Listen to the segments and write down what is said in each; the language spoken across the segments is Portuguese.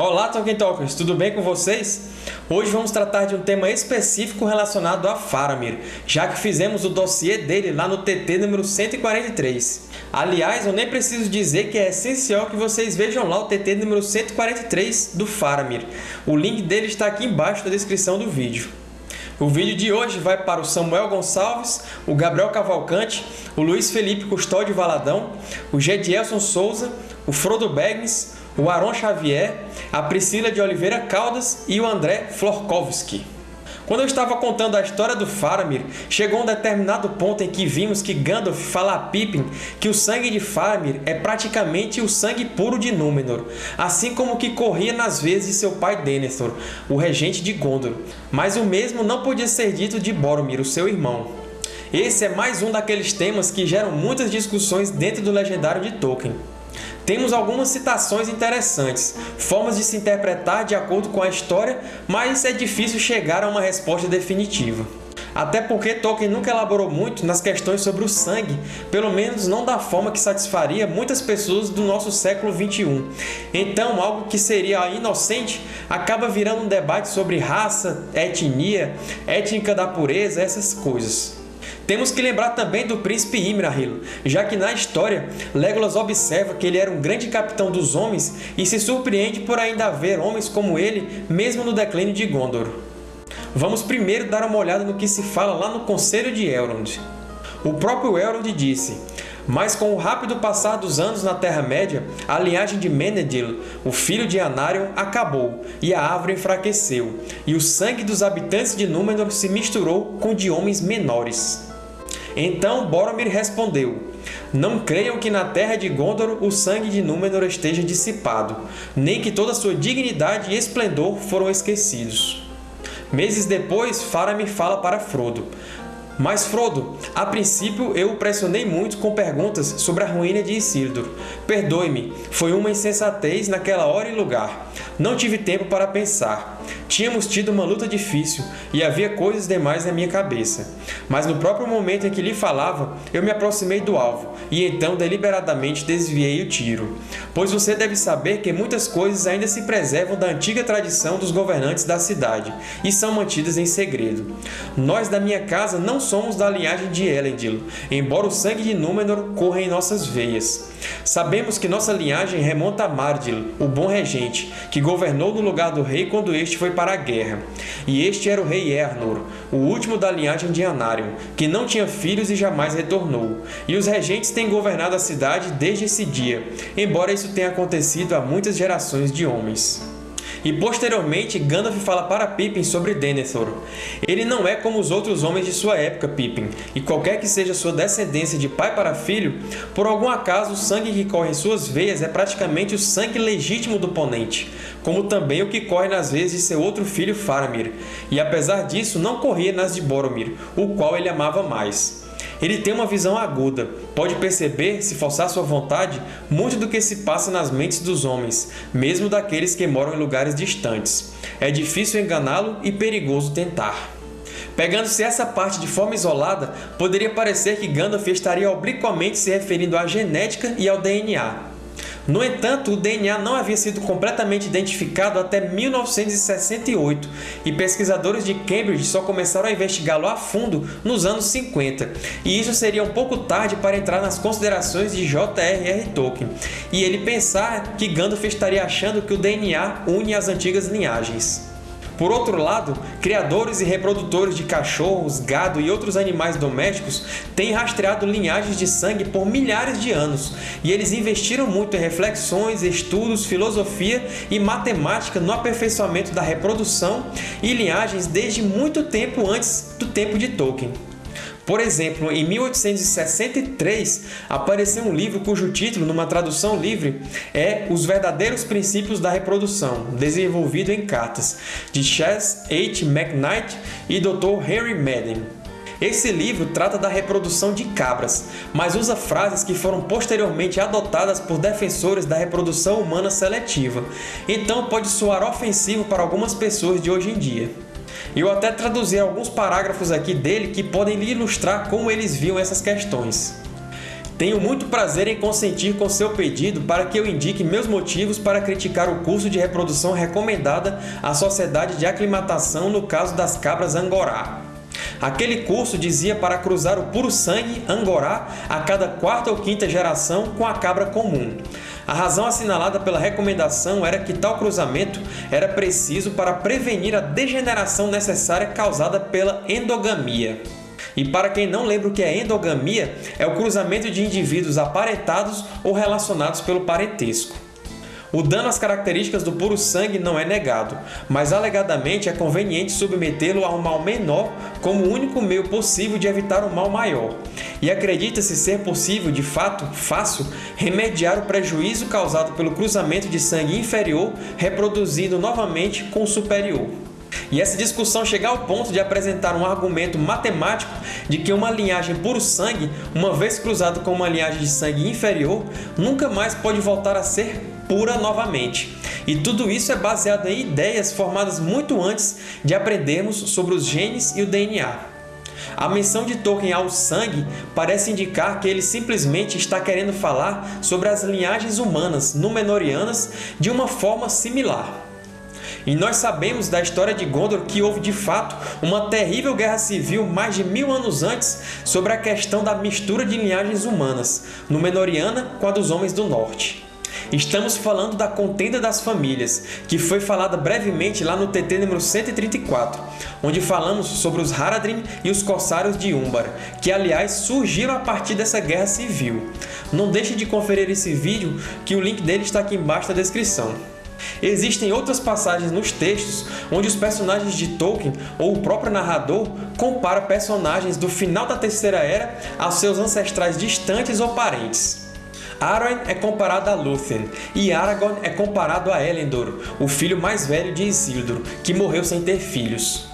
Olá, Tolkien Talkers! Tudo bem com vocês? Hoje vamos tratar de um tema específico relacionado a Faramir, já que fizemos o dossiê dele lá no TT número 143. Aliás, eu nem preciso dizer que é essencial que vocês vejam lá o TT número 143 do Faramir. O link dele está aqui embaixo na descrição do vídeo. O vídeo de hoje vai para o Samuel Gonçalves, o Gabriel Cavalcante, o Luiz Felipe Custódio Valadão, o Gedielson Souza, o Frodo Baggins, o Aron Xavier, a Priscila de Oliveira Caldas e o André Florkowski. Quando eu estava contando a história do Faramir, chegou um determinado ponto em que vimos que Gandalf fala a Pippin que o sangue de Faramir é praticamente o sangue puro de Númenor, assim como que corria nas veias de seu pai Denethor, o regente de Gondor. Mas o mesmo não podia ser dito de Boromir, o seu irmão. Esse é mais um daqueles temas que geram muitas discussões dentro do legendário de Tolkien. Temos algumas citações interessantes, formas de se interpretar de acordo com a história, mas é difícil chegar a uma resposta definitiva. Até porque Tolkien nunca elaborou muito nas questões sobre o sangue, pelo menos não da forma que satisfaria muitas pessoas do nosso século XXI. Então, algo que seria inocente acaba virando um debate sobre raça, etnia, étnica da pureza, essas coisas. Temos que lembrar também do príncipe Imrahil, já que na história Legolas observa que ele era um grande capitão dos homens e se surpreende por ainda haver homens como ele, mesmo no declínio de Gondor. Vamos primeiro dar uma olhada no que se fala lá no Conselho de Elrond. O próprio Elrond disse mas com o rápido passar dos anos na Terra-média, a linhagem de Menedil, o filho de Anarion, acabou, e a árvore enfraqueceu, e o sangue dos habitantes de Númenor se misturou com o de homens menores. Então Boromir respondeu, Não creiam que na terra de Gondor o sangue de Númenor esteja dissipado, nem que toda sua dignidade e esplendor foram esquecidos. Meses depois, Faramir fala para Frodo, mas Frodo, a princípio eu o pressionei muito com perguntas sobre a ruína de Isildur. Perdoe-me, foi uma insensatez naquela hora e lugar. Não tive tempo para pensar. Tínhamos tido uma luta difícil e havia coisas demais na minha cabeça. Mas no próprio momento em que lhe falava, eu me aproximei do alvo e então deliberadamente desviei o tiro. Pois você deve saber que muitas coisas ainda se preservam da antiga tradição dos governantes da cidade e são mantidas em segredo. Nós da minha casa não somos da linhagem de Elendil, embora o sangue de Númenor corra em nossas veias. Sabemos que nossa linhagem remonta a Mardil, o bom regente, que governou no lugar do rei quando este foi para a guerra. E este era o rei Ernor, o último da linhagem de Anarion, que não tinha filhos e jamais retornou. E os regentes têm governado a cidade desde esse dia, embora isso tenha acontecido há muitas gerações de homens. E posteriormente, Gandalf fala para Pippin sobre Denethor. Ele não é como os outros homens de sua época, Pippin, e qualquer que seja sua descendência de pai para filho, por algum acaso o sangue que corre em suas veias é praticamente o sangue legítimo do ponente, como também o que corre nas veias de seu outro filho Faramir, e apesar disso não corria nas de Boromir, o qual ele amava mais. Ele tem uma visão aguda, pode perceber, se forçar sua vontade, muito do que se passa nas mentes dos homens, mesmo daqueles que moram em lugares distantes. É difícil enganá-lo e perigoso tentar. Pegando-se essa parte de forma isolada, poderia parecer que Gandalf estaria obliquamente se referindo à genética e ao DNA. No entanto, o DNA não havia sido completamente identificado até 1968 e pesquisadores de Cambridge só começaram a investigá-lo a fundo nos anos 50, e isso seria um pouco tarde para entrar nas considerações de J.R.R. Tolkien, e ele pensar que Gandalf estaria achando que o DNA une as antigas linhagens. Por outro lado, criadores e reprodutores de cachorros, gado e outros animais domésticos têm rastreado linhagens de sangue por milhares de anos, e eles investiram muito em reflexões, estudos, filosofia e matemática no aperfeiçoamento da reprodução e linhagens desde muito tempo antes do tempo de Tolkien. Por exemplo, em 1863, apareceu um livro cujo título, numa tradução livre, é Os Verdadeiros Princípios da Reprodução, desenvolvido em cartas, de Chas H. McKnight e Dr. Henry Madden. Esse livro trata da reprodução de cabras, mas usa frases que foram posteriormente adotadas por defensores da reprodução humana seletiva, então pode soar ofensivo para algumas pessoas de hoje em dia. Eu até traduzi alguns parágrafos aqui dele que podem lhe ilustrar como eles viam essas questões. Tenho muito prazer em consentir com seu pedido para que eu indique meus motivos para criticar o curso de reprodução recomendada à Sociedade de Aclimatação no caso das cabras Angorá. Aquele curso dizia para cruzar o puro sangue Angorá a cada quarta ou quinta geração com a cabra comum. A razão assinalada pela recomendação era que tal cruzamento era preciso para prevenir a degeneração necessária causada pela endogamia. E para quem não lembra o que é endogamia, é o cruzamento de indivíduos aparentados ou relacionados pelo parentesco. O dano às características do puro sangue não é negado, mas alegadamente é conveniente submetê-lo a um mal menor como o único meio possível de evitar um mal maior. E acredita-se ser possível, de fato, fácil, remediar o prejuízo causado pelo cruzamento de sangue inferior reproduzido novamente com o superior. E essa discussão chega ao ponto de apresentar um argumento matemático de que uma linhagem puro sangue, uma vez cruzada com uma linhagem de sangue inferior, nunca mais pode voltar a ser pura novamente. E tudo isso é baseado em ideias formadas muito antes de aprendermos sobre os genes e o DNA. A menção de Tolkien ao sangue parece indicar que ele simplesmente está querendo falar sobre as linhagens humanas Númenóreanas de uma forma similar. E nós sabemos da história de Gondor que houve de fato uma terrível guerra civil mais de mil anos antes sobre a questão da mistura de linhagens humanas, Númenóreana com a dos Homens do Norte. Estamos falando da Contenda das Famílias, que foi falada brevemente lá no TT número 134, onde falamos sobre os Haradrim e os Corsários de Umbar, que aliás surgiram a partir dessa guerra civil. Não deixe de conferir esse vídeo, que o link dele está aqui embaixo na descrição. Existem outras passagens nos textos onde os personagens de Tolkien ou o próprio narrador compara personagens do final da Terceira Era aos seus ancestrais distantes ou parentes. Arwen é comparado a Lúthien, e Aragorn é comparado a Elendor, o filho mais velho de Isildur, que morreu sem ter filhos.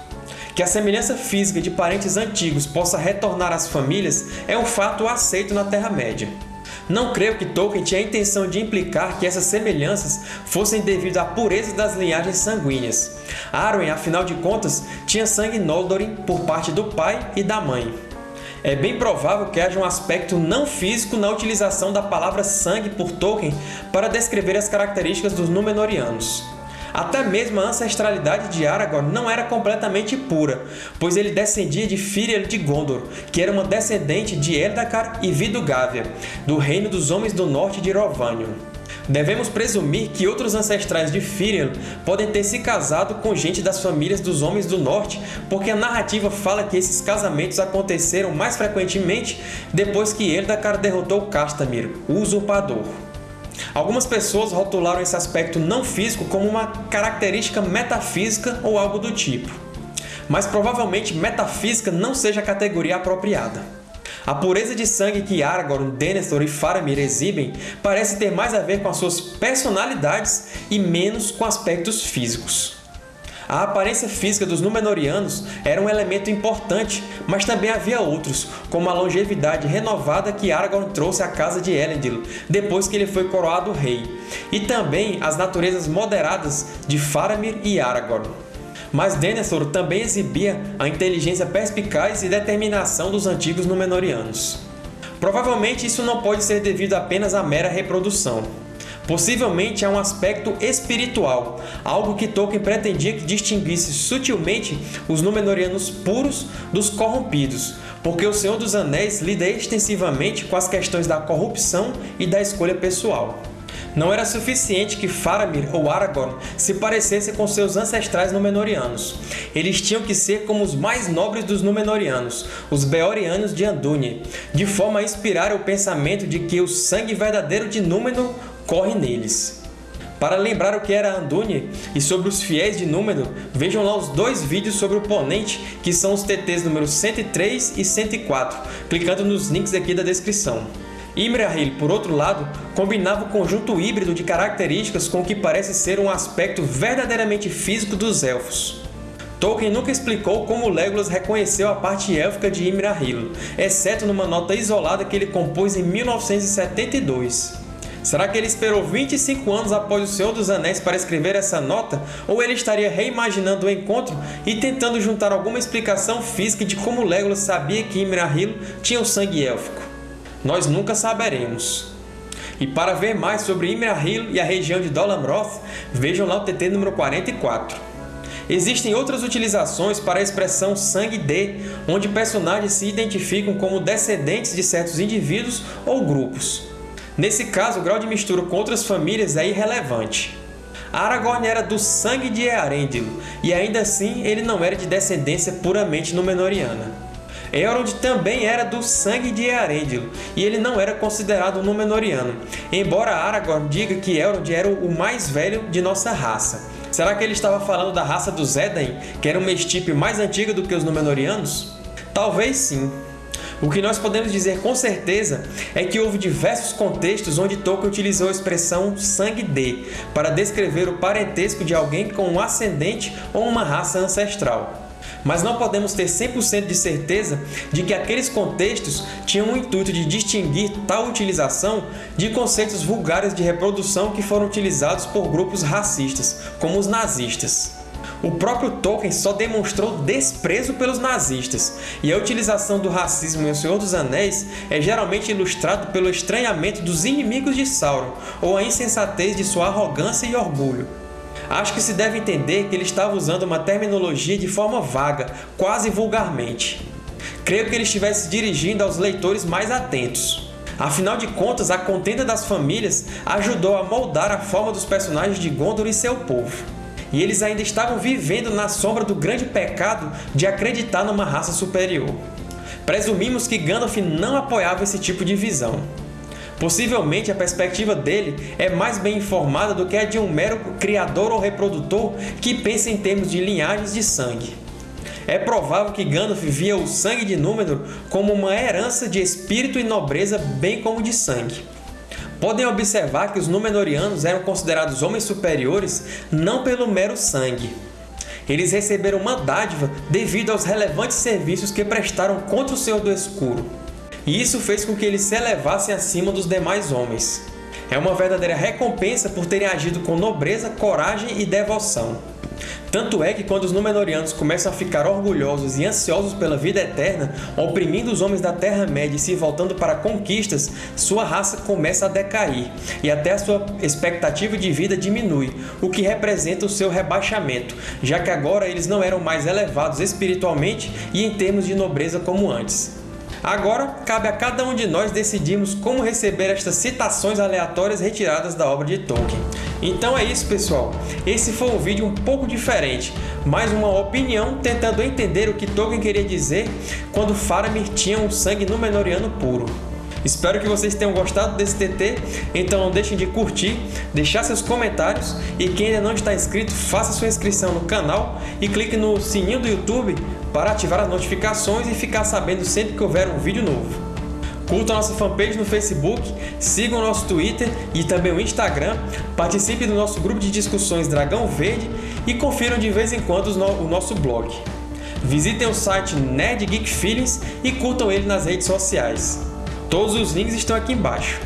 Que a semelhança física de parentes antigos possa retornar às famílias é um fato aceito na Terra-média. Não creio que Tolkien tinha a intenção de implicar que essas semelhanças fossem devido à pureza das linhagens sanguíneas. Arwen, afinal de contas, tinha sangue Noldorin por parte do pai e da mãe é bem provável que haja um aspecto não físico na utilização da palavra sangue por Tolkien para descrever as características dos Númenóreanos. Até mesmo a ancestralidade de Aragorn não era completamente pura, pois ele descendia de Firiel de Gondor, que era uma descendente de Eldacar e Vidugávia, do reino dos Homens do Norte de Rovanion. Devemos presumir que outros ancestrais de Firiel podem ter se casado com gente das famílias dos Homens do Norte, porque a narrativa fala que esses casamentos aconteceram mais frequentemente depois que Eldacar derrotou Castamir, o Usurpador. Algumas pessoas rotularam esse aspecto não físico como uma característica metafísica ou algo do tipo. Mas provavelmente metafísica não seja a categoria apropriada. A pureza de sangue que Aragorn, Denethor e Faramir exibem parece ter mais a ver com as suas personalidades e menos com aspectos físicos. A aparência física dos Númenóreanos era um elemento importante, mas também havia outros, como a longevidade renovada que Aragorn trouxe à casa de Elendil depois que ele foi coroado rei, e também as naturezas moderadas de Faramir e Aragorn mas Denethor também exibia a inteligência perspicaz e determinação dos antigos Númenóreanos. Provavelmente isso não pode ser devido apenas à mera reprodução. Possivelmente há um aspecto espiritual, algo que Tolkien pretendia que distinguisse sutilmente os Númenóreanos puros dos corrompidos, porque o Senhor dos Anéis lida extensivamente com as questões da corrupção e da escolha pessoal. Não era suficiente que Faramir ou Aragorn se parecessem com seus ancestrais Númenóreanos. Eles tinham que ser como os mais nobres dos Númenóreanos, os Beorianos de Andúnie, de forma a inspirar o pensamento de que o sangue verdadeiro de Númenor corre neles. Para lembrar o que era Andúnie e sobre os fiéis de Númenor, vejam lá os dois vídeos sobre o Ponente, que são os TTs números 103 e 104, clicando nos links aqui da descrição. Imrahil, por outro lado, combinava o conjunto híbrido de características com o que parece ser um aspecto verdadeiramente físico dos Elfos. Tolkien nunca explicou como Legolas reconheceu a parte élfica de Imrahil, exceto numa nota isolada que ele compôs em 1972. Será que ele esperou 25 anos após O Senhor dos Anéis para escrever essa nota? Ou ele estaria reimaginando o encontro e tentando juntar alguma explicação física de como Legolas sabia que Imrahil tinha o sangue élfico? Nós nunca saberemos. E para ver mais sobre Imrahil e a região de Dolamroth, vejam lá o TT número 44. Existem outras utilizações para a expressão sangue de, onde personagens se identificam como descendentes de certos indivíduos ou grupos. Nesse caso, o grau de mistura com outras famílias é irrelevante. Aragorn era do sangue de Earendil, e ainda assim ele não era de descendência puramente Númenoriana. Elrond também era do sangue de Earendil, e ele não era considerado Númenoriano, embora Aragorn diga que Elrond era o mais velho de nossa raça. Será que ele estava falando da raça dos Edain, que era uma estirpe mais antiga do que os Númenóreanos? Talvez sim. O que nós podemos dizer com certeza é que houve diversos contextos onde Tolkien utilizou a expressão sangue de para descrever o parentesco de alguém com um ascendente ou uma raça ancestral mas não podemos ter 100% de certeza de que aqueles contextos tinham o intuito de distinguir tal utilização de conceitos vulgares de reprodução que foram utilizados por grupos racistas, como os nazistas. O próprio Tolkien só demonstrou desprezo pelos nazistas, e a utilização do racismo em O Senhor dos Anéis é geralmente ilustrado pelo estranhamento dos inimigos de Sauron ou a insensatez de sua arrogância e orgulho. Acho que se deve entender que ele estava usando uma terminologia de forma vaga, quase vulgarmente. Creio que ele estivesse dirigindo aos leitores mais atentos. Afinal de contas, a contenda das famílias ajudou a moldar a forma dos personagens de Gondor e seu povo. E eles ainda estavam vivendo na sombra do grande pecado de acreditar numa raça superior. Presumimos que Gandalf não apoiava esse tipo de visão. Possivelmente a perspectiva dele é mais bem informada do que a de um mero criador ou reprodutor que pensa em termos de linhagens de sangue. É provável que Gandalf via o sangue de Númenor como uma herança de espírito e nobreza bem como de sangue. Podem observar que os Númenóreanos eram considerados homens superiores não pelo mero sangue. Eles receberam uma dádiva devido aos relevantes serviços que prestaram contra o Senhor do Escuro e isso fez com que eles se elevassem acima dos demais homens. É uma verdadeira recompensa por terem agido com nobreza, coragem e devoção. Tanto é que quando os Númenóreanos começam a ficar orgulhosos e ansiosos pela vida eterna, oprimindo os homens da Terra-média e se voltando para conquistas, sua raça começa a decair, e até a sua expectativa de vida diminui, o que representa o seu rebaixamento, já que agora eles não eram mais elevados espiritualmente e em termos de nobreza como antes. Agora, cabe a cada um de nós decidirmos como receber estas citações aleatórias retiradas da obra de Tolkien. Então é isso, pessoal. Esse foi um vídeo um pouco diferente, mais uma opinião tentando entender o que Tolkien queria dizer quando Faramir tinha um sangue Númenoriano puro. Espero que vocês tenham gostado desse TT, então não deixem de curtir, deixar seus comentários e quem ainda não está inscrito, faça sua inscrição no canal e clique no sininho do YouTube para ativar as notificações e ficar sabendo sempre que houver um vídeo novo. Curtam nossa fanpage no Facebook, sigam o nosso Twitter e também o Instagram, participe do nosso grupo de discussões Dragão Verde e confiram de vez em quando o nosso blog. Visitem o site Nerd Geek Feelings e curtam ele nas redes sociais. Todos os links estão aqui embaixo.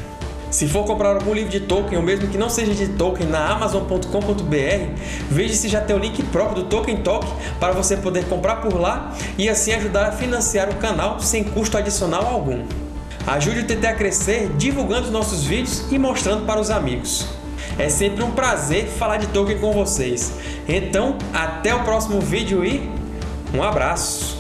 Se for comprar algum livro de Tolkien, ou mesmo que não seja de Tolkien, na Amazon.com.br, veja se já tem o link próprio do Tolkien Talk para você poder comprar por lá e assim ajudar a financiar o canal sem custo adicional algum. Ajude o TT a crescer divulgando os nossos vídeos e mostrando para os amigos. É sempre um prazer falar de Tolkien com vocês. Então, até o próximo vídeo e um abraço!